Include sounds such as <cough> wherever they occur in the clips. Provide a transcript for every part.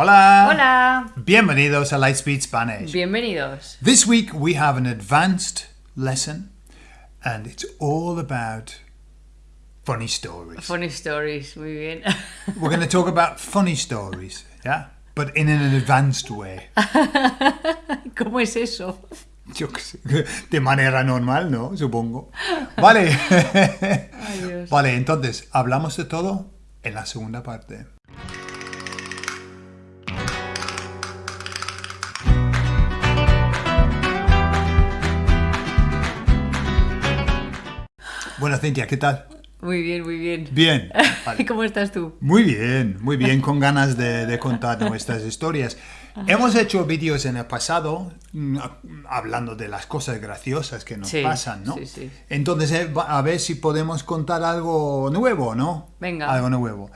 Hola. Hola. Bienvenidos a Lightspeed Spanish. Bienvenidos. This week we have an advanced lesson and it's all about funny stories. Funny stories, muy bien. <laughs> We're going to talk about funny stories, yeah? But in an advanced way. <laughs> ¿Cómo es eso? Yo qué sé, <laughs> de manera normal, ¿no? Supongo. Vale. Ay, Dios. Vale, entonces, hablamos de todo en la segunda parte. Bueno, Cintia, ¿qué tal? Muy bien, muy bien. Bien. <laughs> Vale. ¿Cómo estás tú? Muy bien, muy bien, con ganas de, de <laughs> contar nuestras historias. Hemos hecho vídeos en el pasado mm, hablando de las cosas graciosas que nos Sí, pasan, ¿no? sí, sí. Entonces, eh, a ver si podemos contar algo nuevo, ¿no? Venga. Algo nuevo.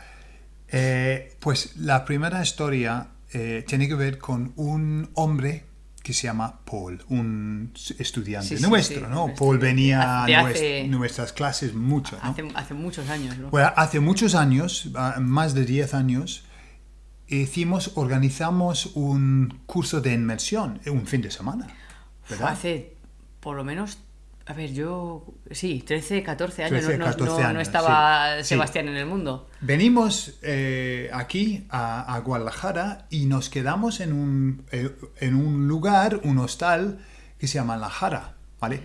Eh, pues la primera historia eh, tiene que ver con un hombre que se llama Paul, un estudiante Sí, nuestro, sí, ¿no? Paul venía a nuestras clases mucho, ¿no? Hace, hace muchos años, ¿no? Bueno, hace muchos años, más de 10 años, hicimos, organizamos un curso de inmersión, eh, un fin de semana, ¿verdad? Hace por lo menos, a ver, yo, sí, 13, 14 años, 13, no, no- 14 no- no años, estaba sí, sí. Sebastián en el mundo. Venimos eh, aquí a, a Guadalajara y nos quedamos en un, eh, en un lugar, un hostal que se llama La Jara, ¿vale?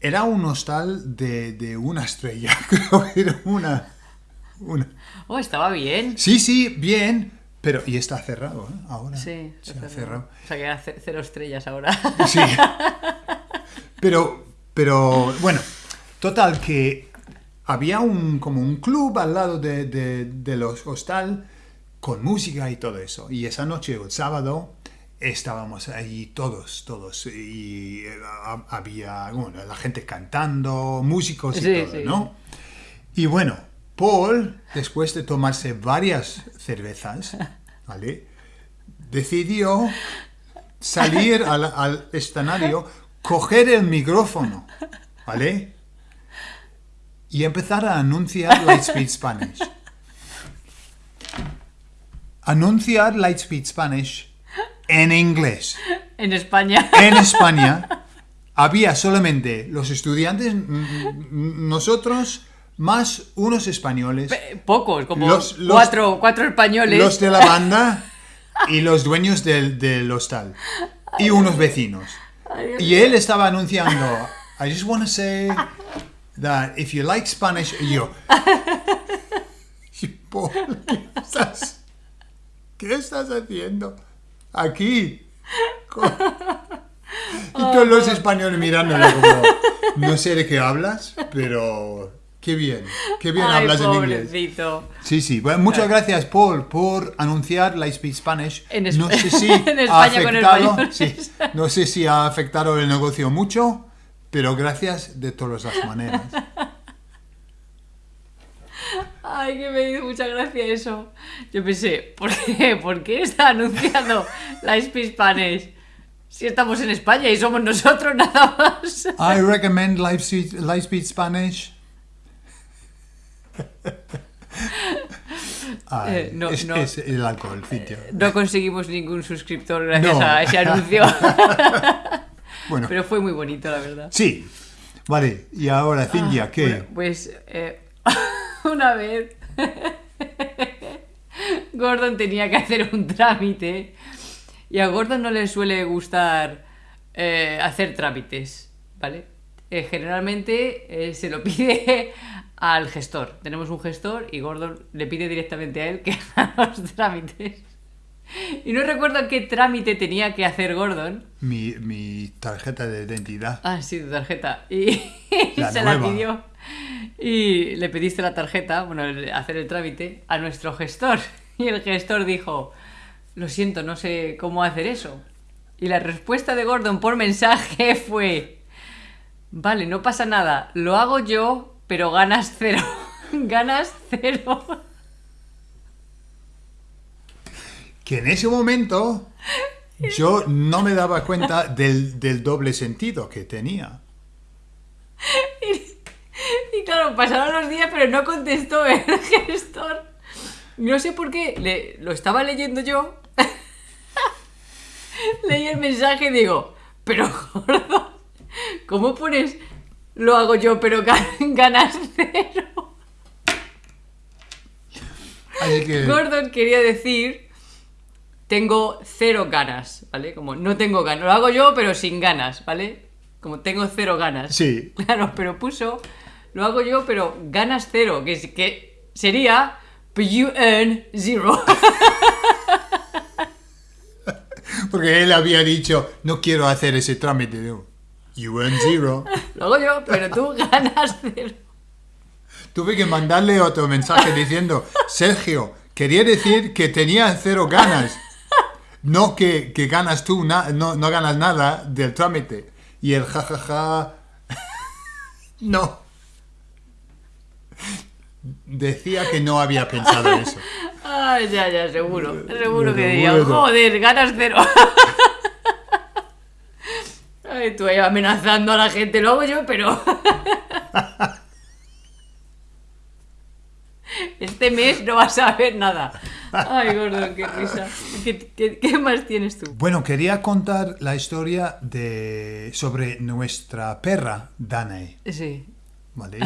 Era un hostal de, de una estrella, <laughs> creo que era una... una Oh, estaba bien. Sí, sí, bien, pero... Y está cerrado, ¿eh? Ahora. Sí, se ha cerrado. O sea que era ce- cero estrellas ahora. <laughs> Sí. Pero, pero, bueno, total que había un, como un club al lado de, de, de los hostal con música y todo eso. Y esa noche, el sábado, estábamos ahí todos, todos. Y eh, ha- había, bueno, la gente cantando, músicos y Sí, todo, sí. ¿no? Y bueno, Paul, después de tomarse varias cervezas, <laughs> ¿vale? Decidió salir al, al escenario, coger el micrófono, ¿vale? Y empezar a anunciar Lightspeed Spanish. Anunciar Lightspeed Spanish en inglés. en España. En España había solamente los estudiantes, nosotros, más unos españoles, Pe- Pocos, como Los- los- cuatro, cuatro españoles. los de la <laughs> banda y los dueños del, del hostal. Y unos vecinos. Y él estaba anunciando, I just want to say that if you like Spanish, y yo, ¿qué estás, qué estás haciendo aquí? Con- Y todos los españoles mirándole como, no sé de qué hablas, pero qué bien, qué bien Ay, hablas en inglés. pobrecito. Sí, sí. Bueno, muchas gracias, Paul, por anunciar Lightspeed Spanish. En es- no sé si <laughs> en ha España con afectado, españoles. sí, no sé si ha afectado el negocio mucho, pero gracias de todas las maneras. Ay, que me hizo mucha gracia eso. Yo pensé, ¿por qué? ¿Por qué está anunciando la Speed Spanish? Si estamos en España y somos nosotros nada más. I recommend Lightspeed, Lightspeed Spanish. <laughs> Ay, Eh, no, es, no. es el alcohol, sitio. No conseguimos ningún suscriptor gracias No. a ese <laughs> anuncio. <laughs> Bueno, Pero fue muy bonito, la verdad. sí. Vale, y ahora, Cintia, ¿qué? Ah, Bueno, pues eh, una vez Gordon tenía que hacer un trámite y a Gordon no le suele gustar eh, hacer trámites, ¿vale? Eh, generalmente eh, se lo pide al gestor. Tenemos un gestor y Gordon le pide directamente a él que <laughs> haga los trámites. Y no recuerdo qué trámite tenía que hacer Gordon. Mi, mi tarjeta de identidad. Ah, sí, tu tarjeta. Y <laughs> La se la pidió. Y le pediste la tarjeta, bueno, hacer el trámite, a nuestro gestor. <laughs> Y el gestor dijo, lo siento, no sé cómo hacer eso. Y la respuesta de Gordon por mensaje fue, vale, no pasa nada, lo hago yo, pero ganas cero. <laughs> ganas cero. que en ese momento yo no me daba cuenta del, del doble sentido que tenía. Y claro, pasaron los días, pero no contestó el gestor. No sé por qué, le, lo estaba leyendo yo. <laughs> Leí el mensaje y digo, pero gordo, ¿cómo pones lo hago yo pero <laughs> ganas cero? Así que... Gordon quería decir tengo cero ganas, ¿vale? Como no tengo ganas. Lo hago yo pero sin ganas, ¿vale? Como tengo cero ganas. Sí. <laughs> Claro, pero puso lo hago yo pero ganas cero, que, que sería you earn zero. <laughs> Porque él había dicho, no quiero hacer ese trámite. You earn zero. <laughs> Lo hago yo, pero tú <laughs> ganas cero. Tuve que mandarle otro mensaje diciendo, Sergio, quería decir que tenía cero ganas. No que, que ganas tú, no, no ganas nada del trámite. Y el jajaja... <laughs> no. Decía que no había pensado eso. Ay, ya, ya, seguro. Seguro que diría, joder, ganas cero. Ay, tú ahí amenazando a la gente, lo hago yo, pero. <laughs> Este mes no vas a ver nada. Ay, gordo, qué risa. ¿Qué, qué, más tienes tú? Bueno, quería contar la historia de sobre nuestra perra, Danae. Sí. ¿Vale?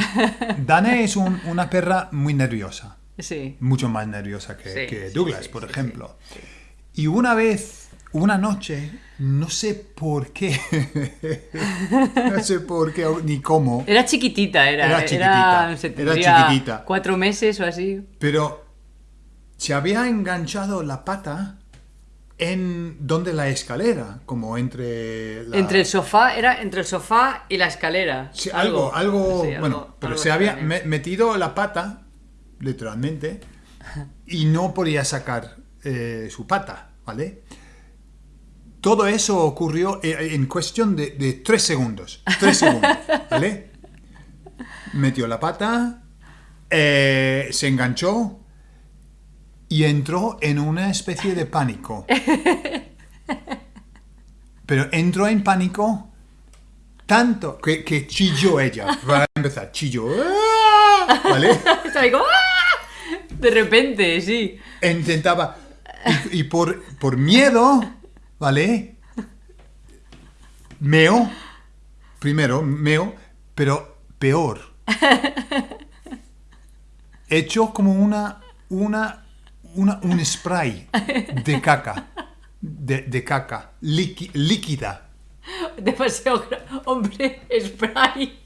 Danae es una perra muy nerviosa. Sí. Mucho más nerviosa que, que Douglas, por ejemplo. Y una vez, una noche, no sé por qué, <laughs> no sé por qué ni cómo. Era chiquitita, era. Era chiquitita. Era, chiquitita. Cuatro meses o así. Pero se había enganchado la pata en donde la escalera, como entre entre el sofá era entre el sofá y la escalera. Sí, algo, algo, bueno, pero se había metido la pata literalmente y no podía sacar eh, su pata, ¿vale? Todo eso ocurrió eh, en cuestión de, tres segundos. Tres segundos, ¿vale? Metió la pata, eh, se enganchó y entró en una especie de pánico. Pero entró en pánico tanto que, que chilló ella. Para empezar, chilló. ¡Ah! ¿Vale? <laughs> ¡ah! De repente, sí. Intentaba. Y, por, por miedo, ¿vale? Meo. Primero, meo, pero peor. Hecho como una, una un spray de caca. De, caca. líquida. Demasiado hombre, spray.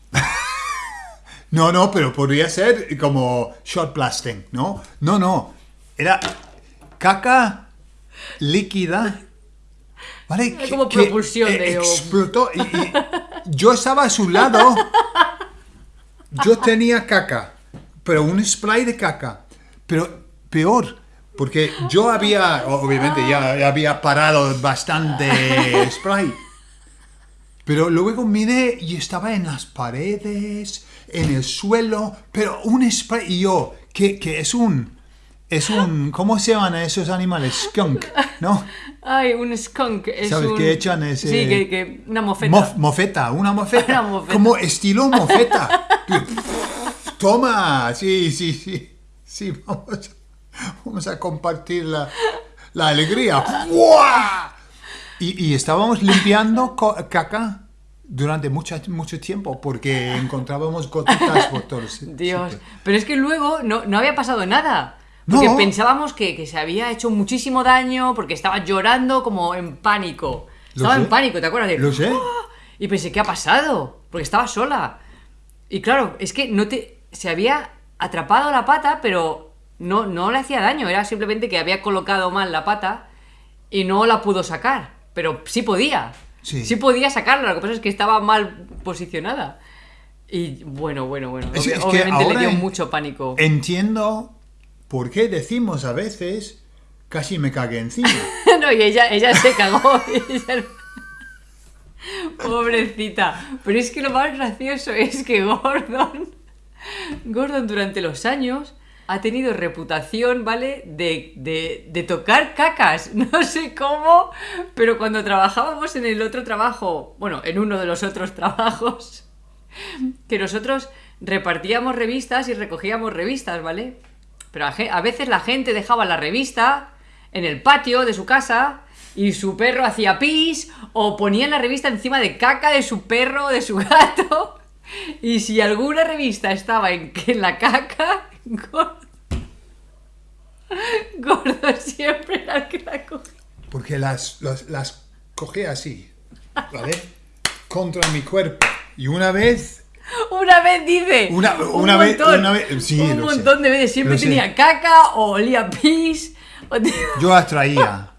no, no, pero podría ser como shot blasting, ¿no? No, no. Era caca líquida. ¿Vale? como propulsión de... Explotó y, y yo estaba a su lado. Yo tenía caca, pero un spray de caca. Pero peor, porque yo había, obviamente ya había parado bastante spray. Pero luego miré y estaba en las paredes, en el suelo, pero un spray. Y yo, que, es un. Es un. ¿Cómo se llaman esos animales? Skunk, ¿no? Ay, un skunk. Es ¿Sabes un... qué echan ese.? Sí, que, una mofeta. mofeta, una <laughs> mofeta. una mofeta. Como estilo mofeta. <laughs> Toma, sí, sí, sí. Sí, vamos. Vamos a compartir la, la alegría. Y, y, estábamos limpiando caca durante mucho, mucho tiempo porque encontrábamos gotitas por todos. Dios, pero es que luego no, no había pasado nada. Porque pensábamos que, que, se había hecho muchísimo daño porque estaba llorando como en pánico. Estaba en pánico, ¿te acuerdas? De, Lo sé. Y pensé, ¿qué ha pasado? Porque estaba sola. Y claro, es que no te. Se había atrapado la pata, pero no, no le hacía daño, era simplemente que había colocado mal la pata y no la pudo sacar. Pero sí podía. Sí. podía sacarla, lo que pasa es que estaba mal posicionada. Y bueno, bueno, bueno. obviamente le dio mucho pánico. Entiendo por qué decimos a veces casi me cagué encima. <laughs> no, y ella, ella se cagó. <laughs> Pobrecita. Pero es que lo más gracioso es que Gordon. Gordon durante los años ha tenido reputación, ¿vale? De, de, tocar cacas. <laughs> No sé cómo, pero cuando trabajábamos en el otro trabajo, bueno, en uno de los otros trabajos, que nosotros repartíamos revistas y recogíamos revistas, ¿vale? Pero a, veces la gente dejaba la revista en el patio de su casa y su perro hacía pis o ponía la revista encima de caca de su perro o de su <laughs> gato. Y si alguna revista estaba en, la caca, gordo, gordo siempre que la cogía. Porque las, las, las cogí así, ¿vale? Contra mi cuerpo. Y una vez <laughs> Una vez dice. Una- un vez- montón, una vez- sí, un sé. montón de veces. Siempre sé. tenía caca o olía pis. <laughs> o te- yo atraía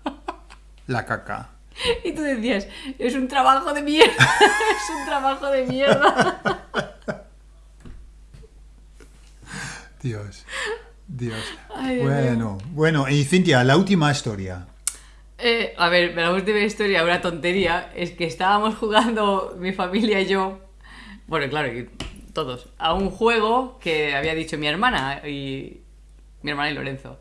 la caca. <laughs> Y tú decías, es un trabajo de mierda. es un trabajo de mierda. Dios, Dios. Ay, Dios bueno, bueno, y Cintia, la última historia. Eh, a ver, la última historia, una tontería, es que estábamos jugando mi familia y yo, bueno, claro, y todos, a un juego que había dicho mi hermana y mi hermana y Lorenzo.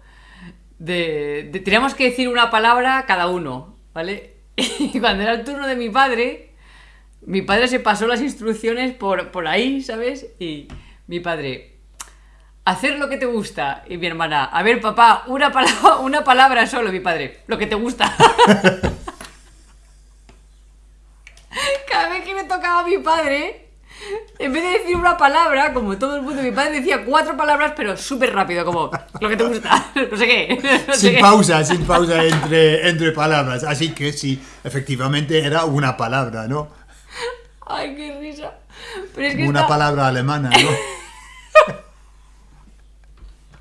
De, teníamos que decir una palabra cada uno, ¿vale? <laughs> Y cuando era el turno de mi padre, mi padre se pasó las instrucciones por, por ahí, ¿sabes? Y mi padre, hacer lo que te gusta. Y mi hermana, a ver, papá, una, palabra, <laughs> una palabra solo, mi padre, lo que te gusta. <laughs> Cada vez que me tocaba a mi padre, en vez de decir una palabra, como todo el mundo, mi padre decía cuatro palabras, pero súper rápido, como lo que te gusta, <laughs> no sé qué. No sé Sin qué. pausa, sin pausa entre, entre palabras. Así que sí, efectivamente era una palabra, ¿no? Ay, qué risa. Pero es que Una está- palabra alemana, ¿no? <laughs>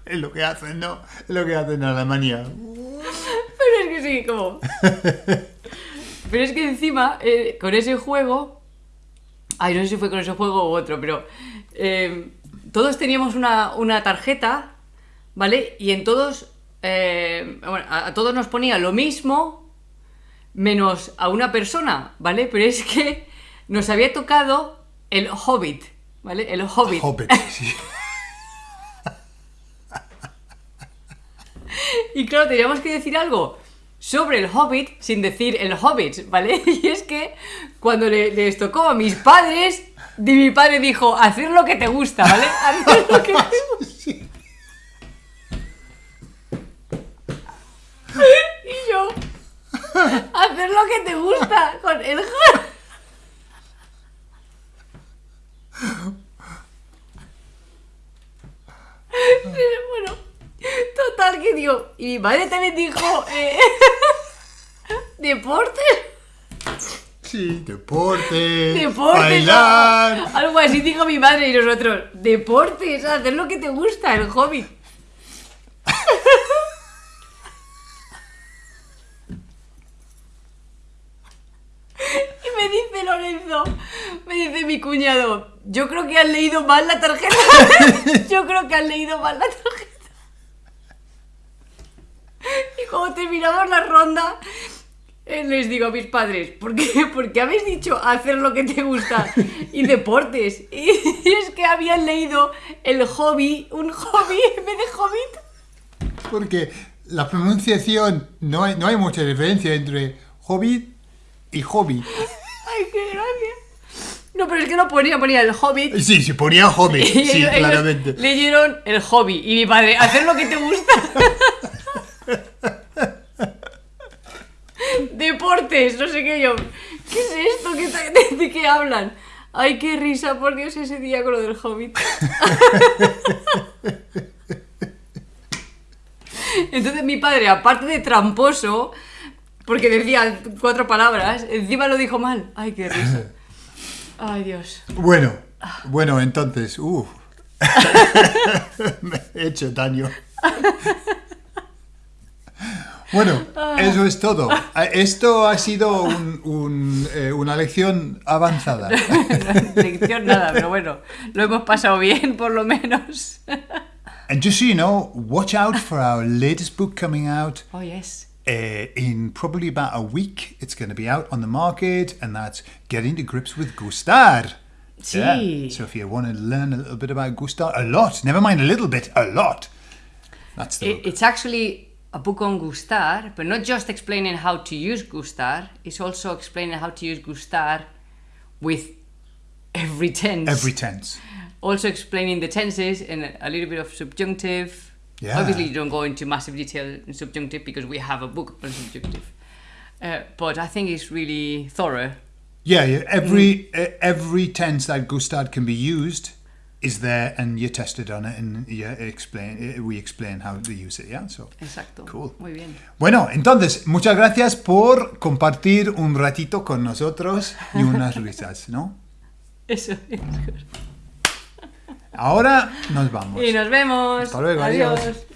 es lo que hacen, ¿no? Es lo que hacen en Alemania. Pero es que sí, como. <laughs> Pero es que encima, eh, con ese juego. Ay, no sé si fue con ese juego u otro, pero. eh, todos teníamos una, una tarjeta, ¿vale? Y en todos. eh, bueno, a, a todos nos ponía lo mismo, menos a una persona, ¿vale? Pero es que nos había tocado el Hobbit, ¿vale? El Hobbit. Hobbit, <laughs> sí. Y claro, teníamos que decir algo sobre el Hobbit sin decir el Hobbit, ¿vale? <laughs> Y es que cuando le- les tocó a mis padres, mi padre dijo, hacer lo que te gusta, ¿vale? <laughs> Hacer lo que te gusta. <laughs> Y yo, hacer lo que te gusta con el. Bueno, digo, y mi madre también dijo, eh, <laughs> deportes. Sí, deporte, Deportes, bailar. algo- algo así dijo mi madre y nosotros. Deportes, hacer lo que te gusta, el hobby. <laughs> Y me dice Lorenzo, me dice mi cuñado, yo creo que han leído mal la tarjeta. <laughs> Yo creo que han leído mal la tarjeta. Cuando terminamos la ronda, eh, les digo a mis padres, ¿por qué? <laughs> Porque habéis dicho hacer lo que te gusta y deportes. <laughs> Y, es que habían leído el hobby, un hobby en vez de hobbit. Porque la pronunciación, no hay, no hay mucha diferencia entre hobbit y hobby. <laughs> Ay, qué gracia. No, pero es que no ponía, ponía el hobbit. Sí, se ponía hobbit, sí, claramente. leyeron el hobby. Y mi padre, hacer lo que te gusta. No sé qué yo. ¿Qué es esto? ¿Qué de, de qué hablan? Ay, qué risa, por Dios, ese día con lo del hobbit. <laughs> Entonces mi padre, aparte de tramposo, porque decía cuatro palabras, encima lo dijo mal. Ay, qué risa. <laughs> Ay, Dios. Bueno, bueno, entonces, uff. <laughs> Me he hecho daño. Bueno, eso es todo. Eh, Esto ha sido un- un, eh, una lección avanzada. <laughs> Lección nada, pero bueno, lo hemos pasado bien por lo menos. <laughs> And just so you know, watch out for our latest book coming out Oh, yes. uh, in probably about a week. It's going to be out on the market, and that's Getting to Grips with Gustar. Sí. So if you want to learn a little bit about Gustar, a lot, never mind a little bit, a lot. That's the It- it's actually a book on Gustar, but not just explaining how to use Gustar, it's also explaining how to use Gustar with every tense. Every tense. Also explaining the tenses and a little bit of subjunctive Yeah. Obviously, you don't go into massive detail in subjunctive because we have a book on subjunctive. Uh, but I think it's really thorough. Yeah, yeah, every uh, every tense that Gustad can be used is there, and you test it on it, and you explain. We explain how to use it. Yeah, so Exacto. Cool. Muy bien. Bueno, entonces muchas gracias por compartir un ratito con nosotros y unas <laughs> risas, ¿no? Eso es. Ahora nos vamos. Y nos vemos. Hasta luego, adiós. adiós.